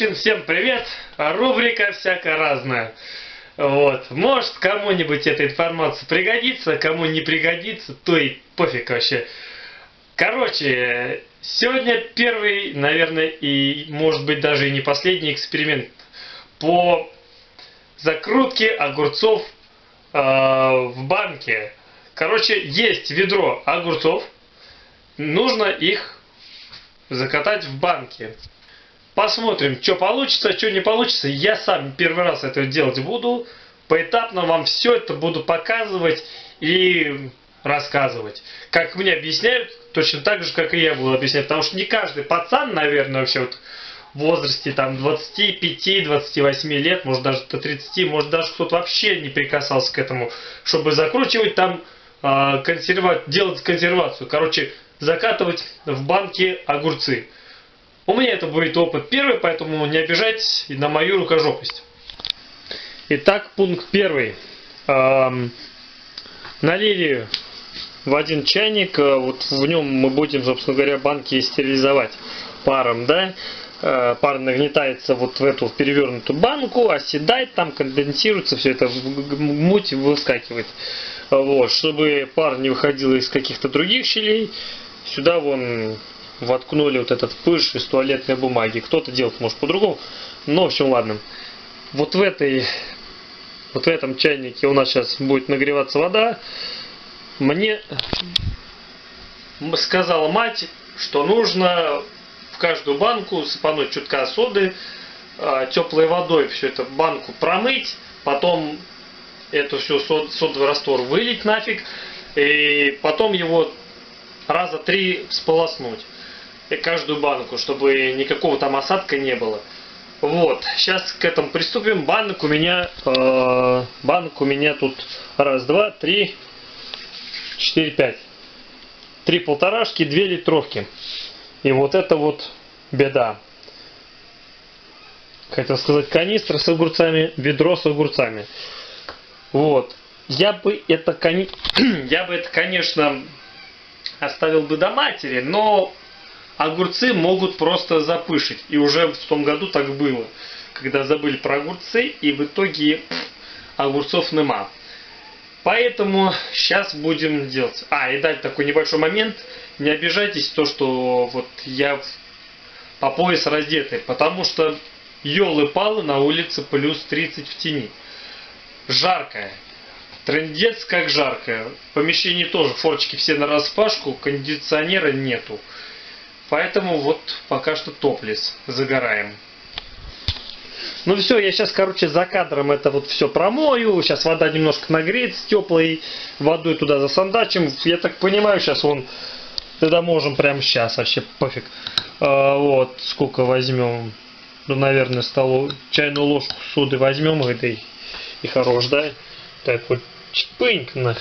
общем, всем привет. Рубрика всякая разная. Вот. Может, кому-нибудь эта информация пригодится, кому не пригодится, то и пофиг вообще. Короче, сегодня первый, наверное, и может быть даже и не последний эксперимент по закрутке огурцов э, в банке. Короче, есть ведро огурцов, нужно их закатать в банке. Посмотрим, что получится, что не получится. Я сам первый раз это делать буду. Поэтапно вам все это буду показывать и рассказывать. Как мне объясняют, точно так же, как и я буду объяснять. Потому что не каждый пацан, наверное, вообще вот в возрасте там 25-28 лет, может даже до 30, может даже кто-то вообще не прикасался к этому, чтобы закручивать там, э, делать консервацию. Короче, закатывать в банки огурцы. У меня это будет опыт первый, поэтому не обижайтесь на мою рукожопость. Итак, пункт первый. Налили в один чайник, э, вот в нем мы будем, собственно говоря, банки стерилизовать паром, да. Э, пар нагнетается вот в эту перевернутую банку, оседает, там конденсируется, все это муть выскакивает. Вот, чтобы пар не выходил из каких-то других щелей, сюда вон воткнули вот этот пыш из туалетной бумаги. Кто-то делает, может, по-другому. Но, в общем, ладно. Вот в этой, вот в этом чайнике у нас сейчас будет нагреваться вода. Мне сказала мать, что нужно в каждую банку сыпануть чутка соды, а, теплой водой все это банку промыть, потом эту всю сод, содовый раствор вылить нафиг, и потом его раза три сполоснуть каждую банку, чтобы никакого там осадка не было. Вот, сейчас к этому приступим. Банок у меня, э, банок у меня тут раз, два, три, четыре, пять. Три полторашки, две литровки. И вот это вот беда. Хотел сказать канистра с огурцами, ведро с огурцами. Вот. Я бы это, я бы это, конечно, оставил бы до матери, но огурцы могут просто запышить. И уже в том году так было, когда забыли про огурцы, и в итоге огурцов нема. Поэтому сейчас будем делать. А, и дальше такой небольшой момент. Не обижайтесь, то, что вот я по пояс раздетый, потому что елы-палы на улице плюс 30 в тени. Жаркое. Трендец как жаркое. В помещении тоже форчики все на распашку, кондиционера нету. Поэтому вот пока что топлес, загораем. Ну все, я сейчас, короче, за кадром это вот все промою. Сейчас вода немножко нагреется теплой водой туда засандачим. Я так понимаю, сейчас он тогда можем прямо сейчас, вообще пофиг. А, вот, сколько возьмем. Ну, наверное, столу, чайную ложку соды возьмем этой. И хорош, да? Так вот, чпыньк на.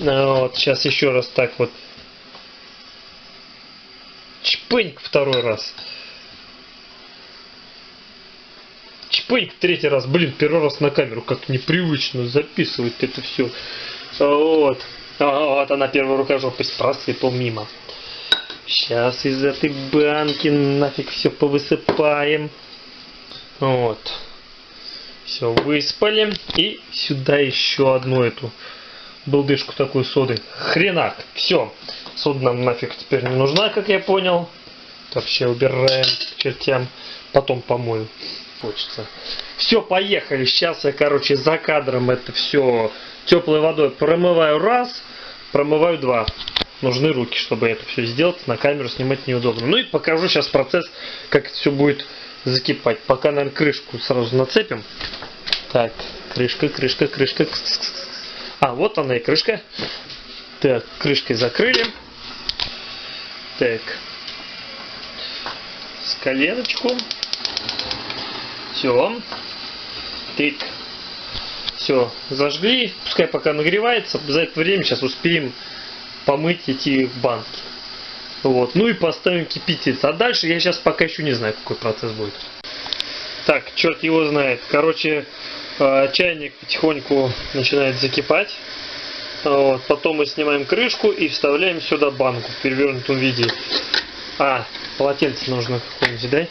А, вот, сейчас еще раз так вот Чпыньк второй раз. Чпыньк третий раз. Блин, первый раз на камеру. Как непривычно записывать это все. Вот. А, вот она первая рукожопость просыпал мимо. Сейчас из этой банки нафиг все повысыпаем. Вот. Все, выспали. И сюда еще одну эту балдышку такую соды. Хренак. Все. Сода нам нафиг теперь не нужна, как я понял. Все убираем к чертям. Потом помою. Хочется. Все, поехали. Сейчас я, короче, за кадром это все теплой водой промываю раз, промываю два. Нужны руки, чтобы это все сделать. На камеру снимать неудобно. Ну и покажу сейчас процесс, как это все будет закипать. Пока, наверное, крышку сразу нацепим. Так, крышка, крышка, крышка. А, вот она и крышка. Так, крышкой закрыли. Так. Коленочку. Все. Тык. Все, зажгли. Пускай пока нагревается. За это время сейчас успеем помыть эти банки. Вот. Ну и поставим кипятиться. А дальше я сейчас пока еще не знаю, какой процесс будет. Так, черт его знает. Короче, э, чайник потихоньку начинает закипать. Вот. Потом мы снимаем крышку и вставляем сюда банку в перевернутом виде. А, полотенце нужно какое-нибудь, да?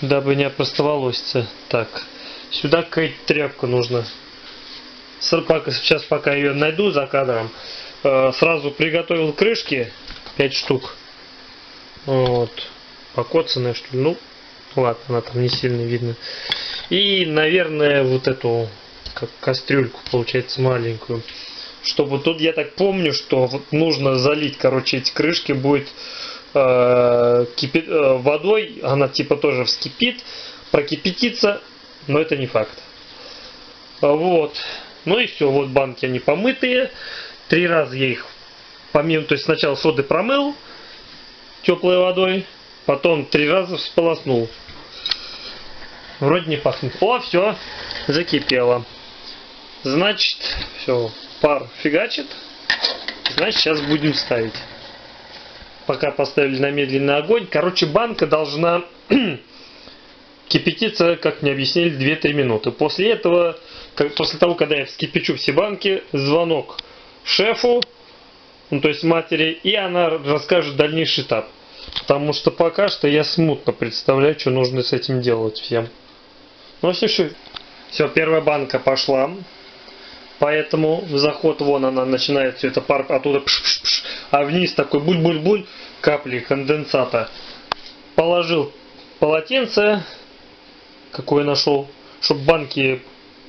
дабы не опростоволоситься. Так, сюда какая-то тряпка нужна. Сейчас пока ее найду за кадром. Э, сразу приготовил крышки 5 штук. Вот. Покоцанная что ли. Ну, ладно, она там не сильно видно. И, наверное, вот эту как кастрюльку, получается, маленькую. Чтобы тут, я так помню, что вот нужно залить, короче, эти крышки будет э, э, водой, она типа тоже вскипит, прокипятится, но это не факт. Вот. Ну и все, вот банки они помытые. Три раза я их помимо, то есть сначала соды промыл теплой водой, потом три раза всполоснул. Вроде не пахнет. О, все, закипело. Значит, все, пар фигачит. Значит, сейчас будем ставить. Пока поставили на медленный огонь. Короче, банка должна кипятиться, как мне объяснили, 2-3 минуты. После этого, как, после того, когда я вскипячу все банки, звонок шефу, ну, то есть матери, и она расскажет дальнейший этап. Потому что пока что я смутно представляю, что нужно с этим делать всем. Ну, все, все. Все, первая банка пошла. Поэтому в заход вон она начинает все это пар оттуда пш -пш -пш, а вниз такой буль-буль-буль капли конденсата. Положил полотенце, какое нашел, чтобы банки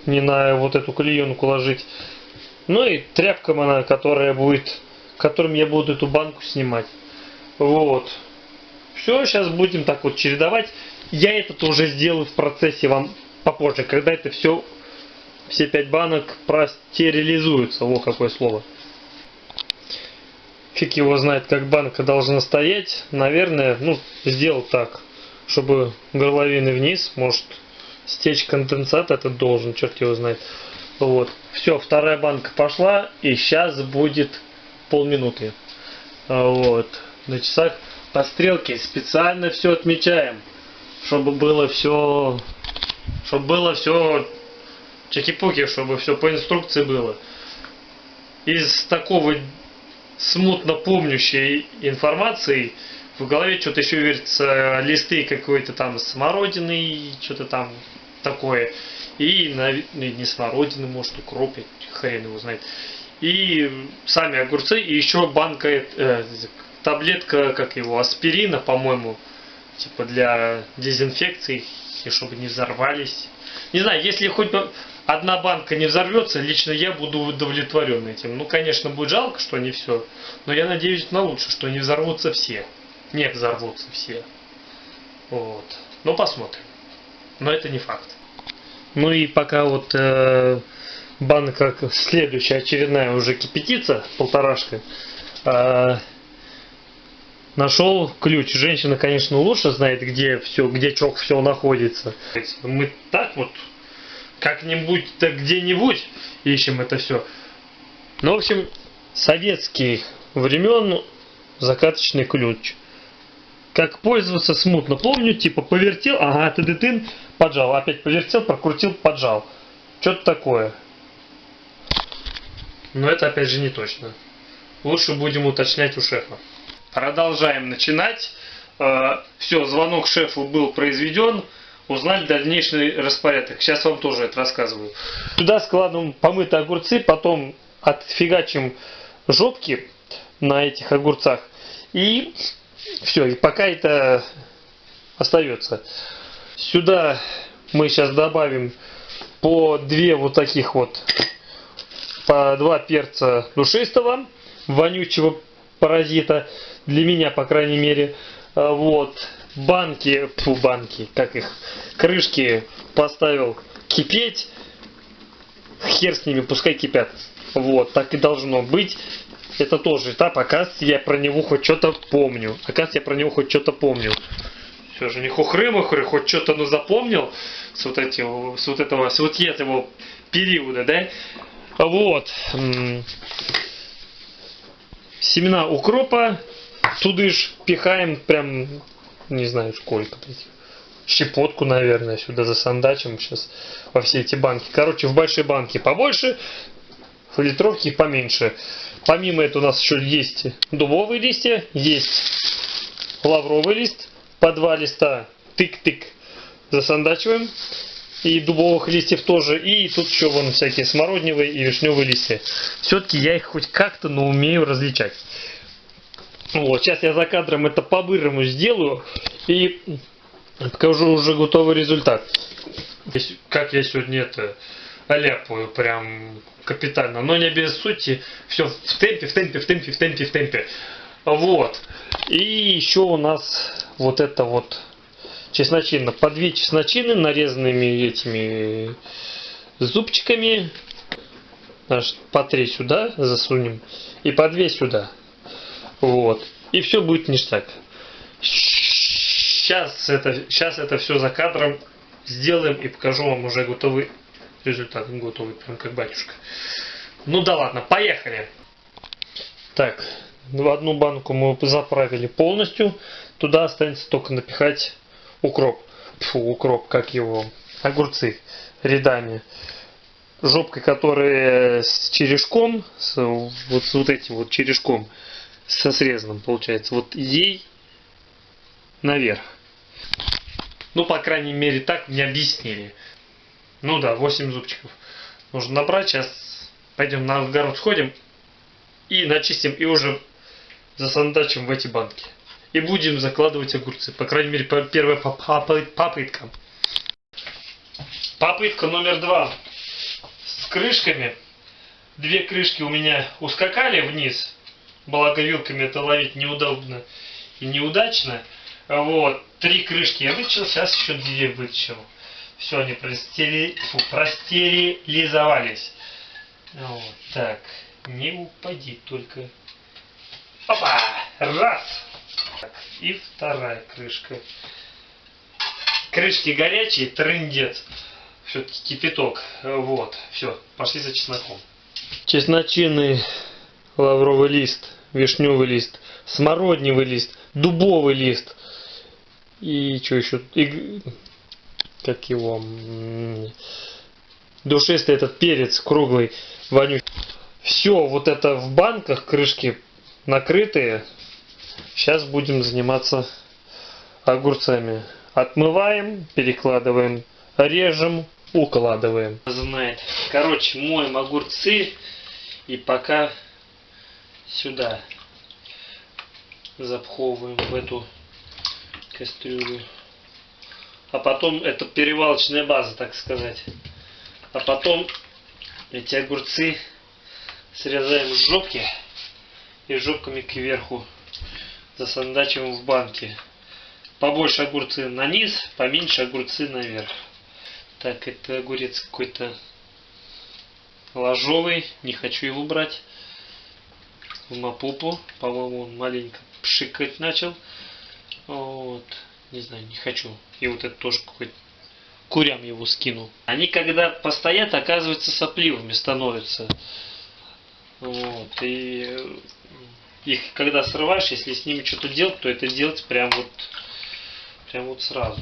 не на вот эту клеенку ложить. Ну и тряпкам она, которая будет, которым я буду эту банку снимать. Вот. Все, сейчас будем так вот чередовать. Я это уже сделаю в процессе вам попозже, когда это все, все пять банок простерилизуются. Во какое слово. Фиг его знает, как банка должна стоять. Наверное, ну, сделал так, чтобы горловины вниз, может, стечь конденсат этот должен, черт его знает. Вот. Все, вторая банка пошла, и сейчас будет полминуты. Вот. На часах по стрелке специально все отмечаем, чтобы было все, чтобы было все чеки-пуки, чтобы все по инструкции было. Из такого смутно помнящей информации в голове что-то еще вертится листы какой-то там смородины, что-то там такое. И ну, не смородины, может укроп, хрен его знает. И сами огурцы, и еще банка, э, таблетка, как его, аспирина, по-моему, типа для дезинфекции, и чтобы не взорвались. Не знаю, если хоть одна банка не взорвется, лично я буду удовлетворен этим. Ну, конечно, будет жалко, что не все, но я надеюсь на лучшее, что не взорвутся все. Не взорвутся все. Вот. Ну, посмотрим. Но это не факт. Ну и пока вот э, банка следующая очередная уже кипятится, полторашка, э, нашел ключ. Женщина, конечно, лучше знает, где все, где чок все находится. Мы так вот как-нибудь-то где-нибудь ищем это все. Ну, в общем, советских времен закаточный ключ. Как пользоваться смутно помню, типа повертел, ага, ты ты поджал, опять повертел, прокрутил, поджал. Что-то такое. Но это опять же не точно. Лучше будем уточнять у шефа. Продолжаем начинать. Э, Все, звонок шефу был произведен. Узнали дальнейший распорядок. Сейчас вам тоже это рассказываю. Сюда складываем помытые огурцы, потом отфигачим жопки на этих огурцах. И все, и пока это остается. Сюда мы сейчас добавим по две вот таких вот, по два перца душистого, вонючего паразита для меня, по крайней мере. А, вот. Банки, фу, банки, как их, крышки поставил кипеть. Хер с ними, пускай кипят. Вот, так и должно быть. Это тоже этап, оказывается, я про него хоть что-то помню. Оказывается, я про него хоть что-то помню. Все же не хухры-мухры, хоть что-то ну запомнил с вот, этим, с вот этого, с вот этого периода, да? Вот семена укропа тудыш пихаем прям, не знаю сколько, щепотку, наверное, сюда засандачим сейчас во все эти банки. Короче, в большой банке побольше, в литровке поменьше. Помимо этого у нас еще есть дубовые листья, есть лавровый лист, по два листа, тык-тык. засандачиваем. И дубовых листьев тоже. И тут еще вон всякие смородневые и вишневые листья. Все-таки я их хоть как-то, но умею различать. Вот, сейчас я за кадром это по-бырому сделаю. И покажу уже готовый результат. Как я сегодня это ляпаю прям капитально. Но не без сути. Все в темпе, в темпе, в темпе, в темпе, в темпе. Вот. И еще у нас вот это вот чесночина. По две чесночины нарезанными этими зубчиками. Значит, по три сюда засунем. И по две сюда. Вот. И все будет ништяк. Сейчас это, сейчас это все за кадром сделаем и покажу вам уже готовый результат. Готовый, прям как батюшка. Ну да ладно, поехали. Так, в одну банку мы заправили полностью. Туда останется только напихать укроп. Фу, укроп, как его? Огурцы рядами. Жопкой, которая с черешком, с, вот с вот этим вот черешком, со срезанным получается. Вот ей наверх. Ну, по крайней мере, так мне объяснили. Ну да, 8 зубчиков нужно набрать. Сейчас пойдем на огород сходим и начистим, и уже засандачим в эти банки. И будем закладывать огурцы. По крайней мере, первая попытка. Попытка номер два. С крышками. Две крышки у меня ускакали вниз. Благо вилками это ловить неудобно и неудачно. Вот. Три крышки я вытащил, сейчас еще две вытащил. Все, они простери... Фу, простерилизовались. Вот так. Не упади только. Опа! Раз! Так, и вторая крышка. Крышки горячие, трындец. Все-таки кипяток. Вот, все, пошли за чесноком. Чесночины, лавровый лист, вишневый лист, смородневый лист, дубовый лист. И что еще? И, как его? Душистый этот перец круглый, вонючий. Все вот это в банках, крышки накрытые. Сейчас будем заниматься огурцами. Отмываем, перекладываем, режем, укладываем. Знает. Короче, моем огурцы и пока сюда запховываем в эту кастрюлю. А потом это перевалочная база, так сказать. А потом эти огурцы срезаем с жопки и жопками кверху засандачиваем в банке. Побольше огурцы на низ, поменьше огурцы наверх. Так, это огурец какой-то ложовый, не хочу его брать. В мапупу, по-моему, он маленько пшикать начал. Вот, не знаю, не хочу. И вот это тоже какой-то курям его скину. Они когда постоят, оказывается, сопливыми становятся. Вот, и их когда срываешь, если с ними что-то делать, то это делать прям вот, прям вот сразу.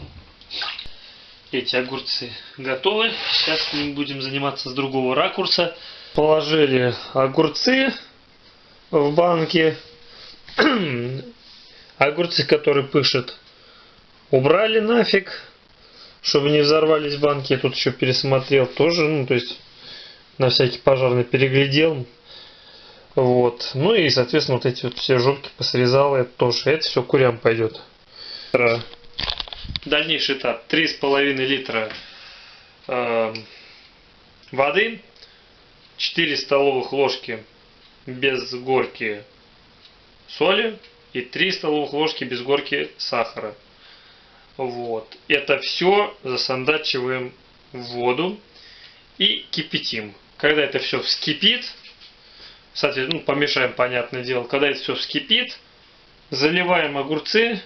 Эти огурцы готовы. Сейчас ним будем заниматься с другого ракурса. Положили огурцы в банке. огурцы, которые пышут, убрали нафиг, чтобы не взорвались банки. Я тут еще пересмотрел тоже, ну, то есть на всякий пожарный переглядел. Вот. Ну и, соответственно, вот эти вот все жопки посрезал, это тоже. Это все курям пойдет. Дальнейший этап. 3,5 литра э, воды, 4 столовых ложки без горки соли и 3 столовых ложки без горки сахара. Вот. Это все засандачиваем в воду и кипятим. Когда это все вскипит, кстати, ну, помешаем, понятное дело. Когда это все вскипит, заливаем огурцы.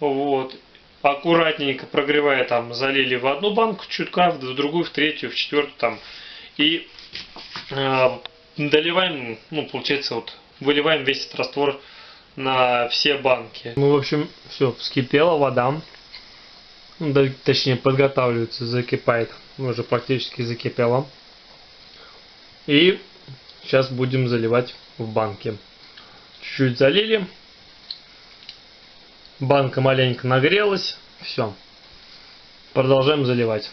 Вот. Аккуратненько прогревая, там, залили в одну банку чутка, в другую, в третью, в четвертую, там. И э, доливаем, ну, получается, вот, выливаем весь этот раствор на все банки. Ну, в общем, все, вскипела вода. Ну, точнее, подготавливается, закипает. Уже практически закипела. И Сейчас будем заливать в банке. Чуть-чуть залили. Банка маленько нагрелась. Все. продолжаем заливать.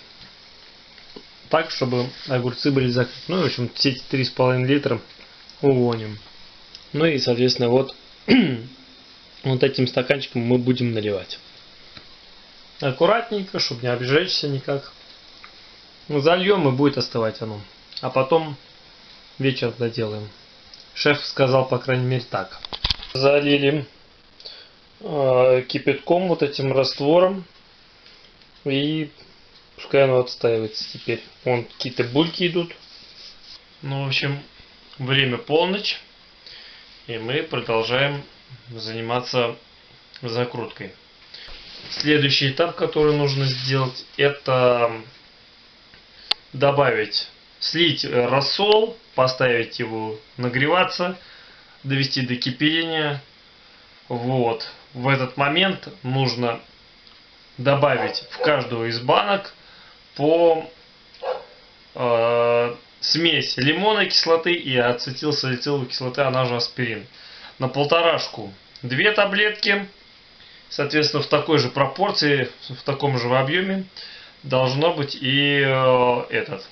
Так, чтобы огурцы были закрыты. Ну, в общем, все эти 3,5 литра увоним. Ну и, соответственно, вот, вот этим стаканчиком мы будем наливать. Аккуратненько, чтобы не обжечься никак. Ну, зальем и будет остывать оно. А потом вечер доделаем. Шеф сказал, по крайней мере, так. Залили э, кипятком, вот этим раствором. И пускай оно отстаивается теперь. Вон какие-то бульки идут. Ну, в общем, время полночь. И мы продолжаем заниматься закруткой. Следующий этап, который нужно сделать, это добавить, слить рассол, поставить его нагреваться, довести до кипения. Вот. В этот момент нужно добавить в каждую из банок по э, смесь лимонной кислоты и ацетилсалициловой кислоты, она же аспирин. На полторашку две таблетки, соответственно, в такой же пропорции, в таком же объеме должно быть и э, этот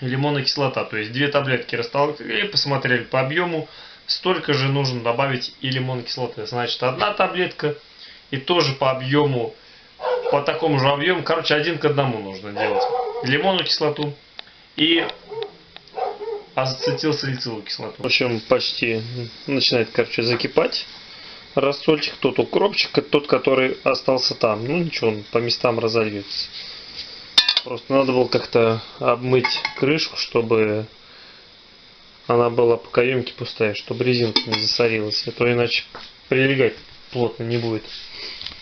лимонная кислота. То есть две таблетки растолкли, посмотрели по объему, столько же нужно добавить и лимонной кислоты. Значит, одна таблетка и тоже по объему, по такому же объему, короче, один к одному нужно делать. Лимонную кислоту и ацетилсалициловую кислоту. В общем, почти начинает, короче, закипать рассольчик, тот укропчик, тот, который остался там. Ну ничего, он по местам разольется. Просто надо было как-то обмыть крышку, чтобы она была по каемке пустая, чтобы резинка не засорилась. А то иначе прилегать плотно не будет.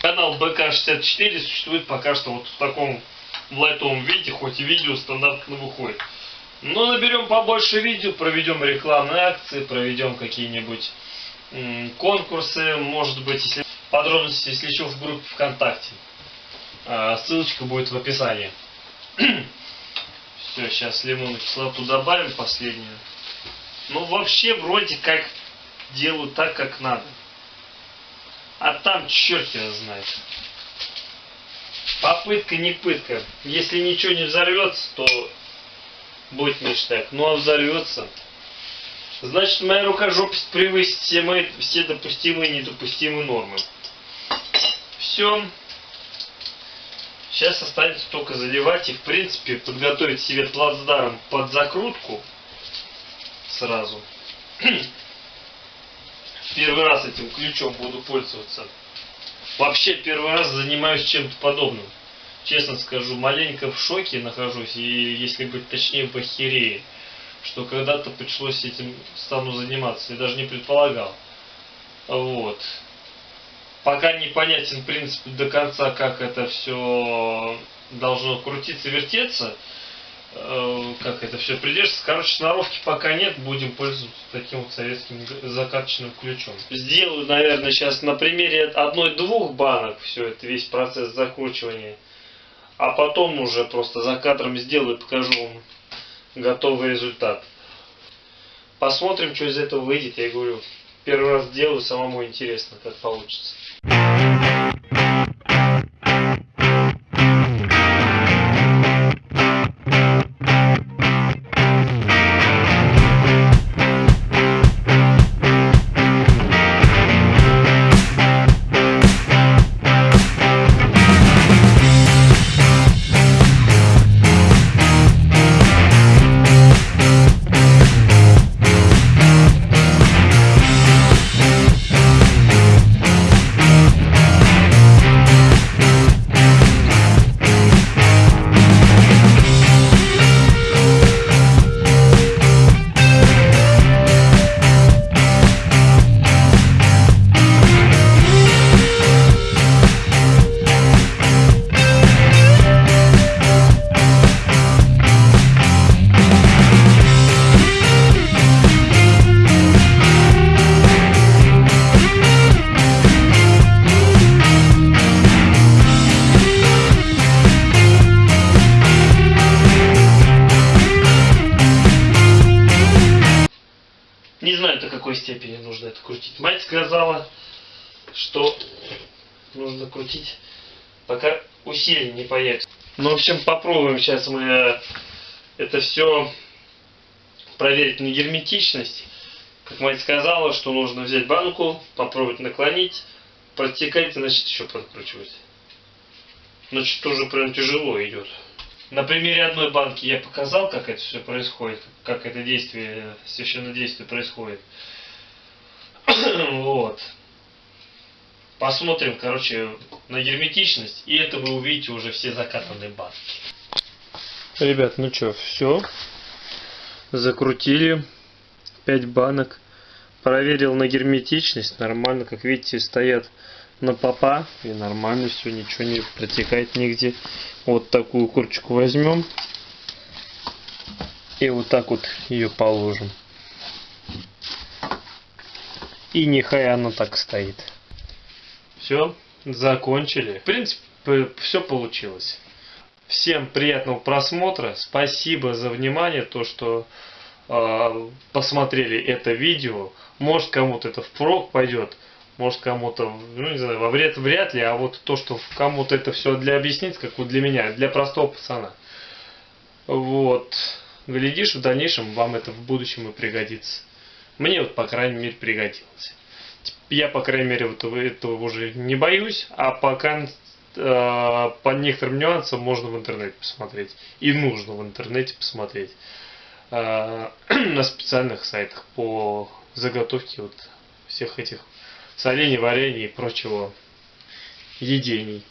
Канал БК64 существует пока что вот в таком в лайтовом виде, хоть и видео стандартно выходит. Но наберем побольше видео, проведем рекламные акции, проведем какие-нибудь конкурсы, может быть, если подробности, если еще в группе ВКонтакте. А, ссылочка будет в описании. Все, сейчас лимонную кислоту добавим последнюю. Ну, вообще, вроде как делаю так, как надо. А там черт его знает. Попытка не пытка. Если ничего не взорвется, то будет ништяк. Ну а взорвется, значит моя рукожопость превысит все, мои, все допустимые и недопустимые нормы. Все. Сейчас останется только заливать и в принципе подготовить себе плацдарм под закрутку сразу. Первый раз этим ключом буду пользоваться. Вообще первый раз занимаюсь чем-то подобным. Честно скажу, маленько в шоке нахожусь и, если быть точнее, в ахерее. Что когда-то пришлось этим стану заниматься. Я даже не предполагал. Вот пока непонятен принцип до конца, как это все должно крутиться, вертеться, э, как это все придерживается. Короче, сноровки пока нет, будем пользоваться таким вот советским закаточным ключом. Сделаю, наверное, сейчас на примере одной-двух банок все это, весь процесс закручивания. А потом уже просто за кадром сделаю и покажу вам готовый результат. Посмотрим, что из этого выйдет. Я говорю, первый раз делаю, самому интересно, как получится. Мать сказала, что нужно крутить, пока усилий не появится. Ну, в общем, попробуем сейчас мы э, это все проверить на герметичность. Как мать сказала, что нужно взять банку, попробовать наклонить, протекать, значит еще подкручивать. Значит, тоже прям тяжело идет. На примере одной банки я показал, как это все происходит, как это действие, священное действие происходит. вот. Посмотрим, короче, на герметичность, и это вы увидите уже все закатанные банки. Ребят, ну что, все. Закрутили. 5 банок. Проверил на герметичность. Нормально, как видите, стоят на попа. И нормально все, ничего не протекает нигде. Вот такую курочку возьмем. И вот так вот ее положим. И нехай она так стоит. Все, закончили. В принципе, все получилось. Всем приятного просмотра. Спасибо за внимание, то, что э, посмотрели это видео. Может кому-то это впрок пойдет, может кому-то, ну не знаю, во вред вряд ли, а вот то, что кому-то это все для объяснить, как вот для меня, для простого пацана. Вот. Глядишь, в дальнейшем вам это в будущем и пригодится. Мне вот, по крайней мере, пригодилось. Я, по крайней мере, вот этого уже не боюсь, а пока э, по некоторым нюансам можно в интернете посмотреть. И нужно в интернете посмотреть. Э, на специальных сайтах по заготовке вот всех этих солений, варений и прочего едений.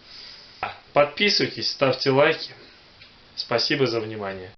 Подписывайтесь, ставьте лайки. Спасибо за внимание.